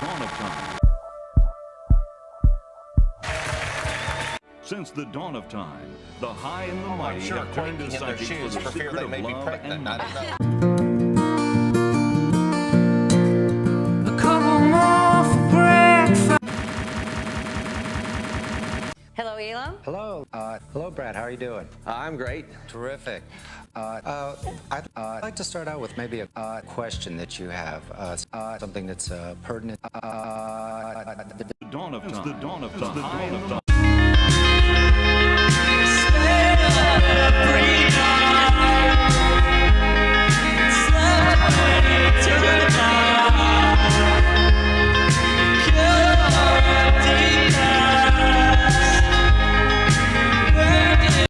dawn of time. Since the dawn of time, the high and the mighty sure have claimed a psychic shoes for the fear secret they of may be love pregnant. and money. Hello, Hello, uh, hello, Brad. How are you doing? I'm great. Terrific. Uh, uh, I'd, uh, I'd like to start out with maybe a uh, question that you have, uh, uh, something that's uh, pertinent. Uh, The dawn of time. The dawn of time. The dawn of time.